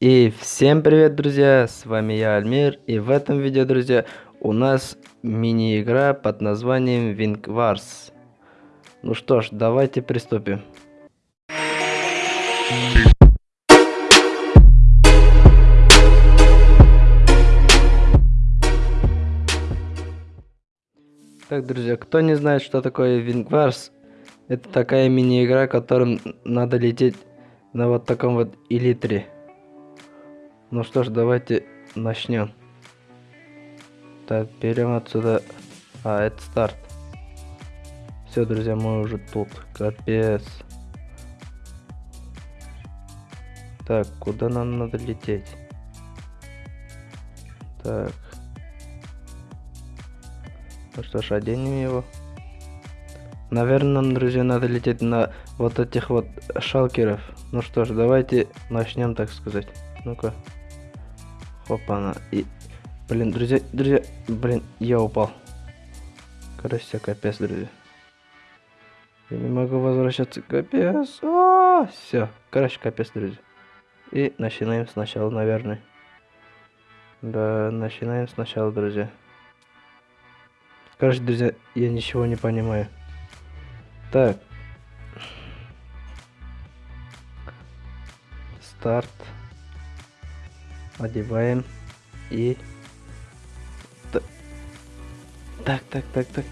И всем привет, друзья, с вами я, Альмир, и в этом видео, друзья, у нас мини-игра под названием Wing Wars. Ну что ж, давайте приступим. Так, друзья, кто не знает, что такое Wing Wars, это такая мини-игра, которым надо лететь на вот таком вот элитре. Ну что ж, давайте начнем. Так, берем отсюда... А, это старт. Все, друзья, мы уже тут. Капец. Так, куда нам надо лететь? Так. Ну что ж, оденем его. Наверное, нам, друзья, надо лететь на вот этих вот шалкеров. Ну что ж, давайте начнем, так сказать. Ну-ка. Опа-на. И... Блин, друзья, друзья, блин, я упал. Короче, капец, друзья. Я не могу возвращаться, капец. А, все, короче, капец, друзья. И начинаем сначала, наверное. Да, начинаем сначала, друзья. Короче, друзья, я ничего не понимаю. Так. Старт одеваем и так так так так.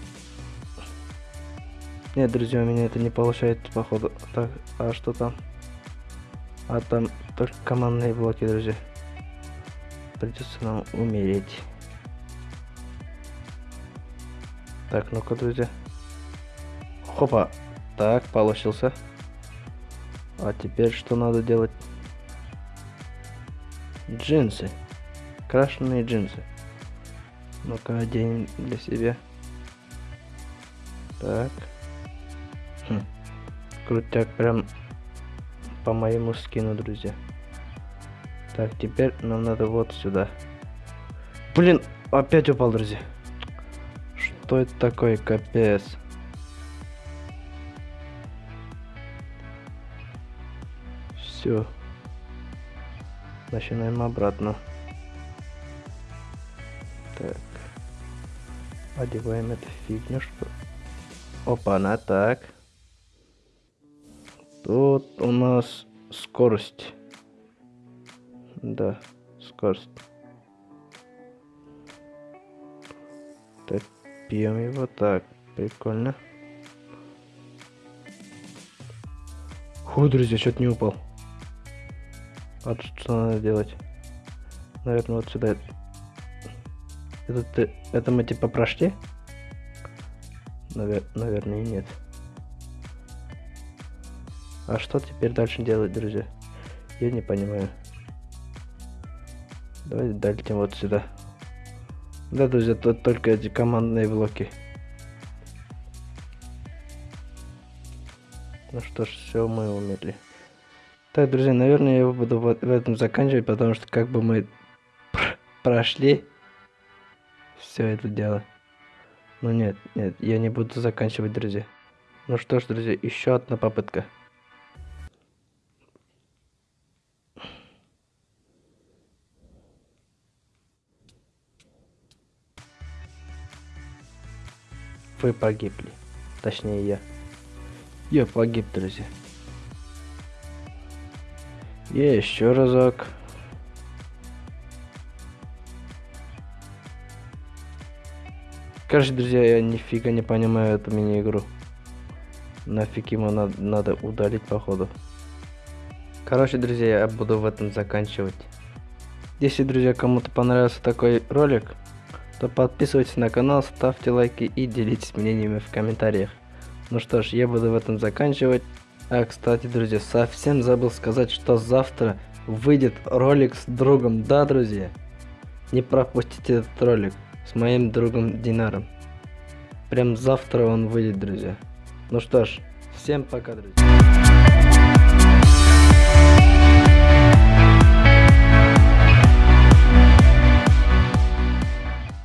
Нет друзья у меня это не получается походу. Так а что там? А там только командные блоки друзья. Придется нам умереть. Так ну-ка друзья. Хопа. Так получился. А теперь что надо делать Джинсы. Крашеные джинсы. Ну-ка, оденем для себя. Так. Хм. Крутяк прям по моему скину, друзья. Так, теперь нам надо вот сюда. Блин, опять упал, друзья. Что это такое, капец? Все. Начинаем обратно. Так. Одеваем эту фигню, что... Опа, на так. Тут у нас скорость. Да, скорость. Так, пьем его так. Прикольно. Фу, друзья, что-то не упал. А что надо делать? Наверное, вот сюда. Это, это мы типа прошли? Навер наверное, нет. А что теперь дальше делать, друзья? Я не понимаю. Давайте долетим вот сюда. Да, друзья, тут только эти командные блоки. Ну что ж, все, мы умерли. Так, друзья, наверное, я буду вот в этом заканчивать, потому что как бы мы прошли все это дело. Ну нет, нет, я не буду заканчивать, друзья. Ну что ж, друзья, еще одна попытка. Вы погибли. Точнее, я. Я погиб, друзья. Еще разок. Короче, друзья, я нифига не понимаю эту мини-игру. Нафиг ему надо, надо удалить, походу. Короче, друзья, я буду в этом заканчивать. Если, друзья, кому-то понравился такой ролик, то подписывайтесь на канал, ставьте лайки и делитесь мнениями в комментариях. Ну что ж, я буду в этом заканчивать. А, кстати, друзья, совсем забыл сказать, что завтра выйдет ролик с другом. Да, друзья? Не пропустите этот ролик с моим другом Динаром. Прям завтра он выйдет, друзья. Ну что ж, всем пока, друзья.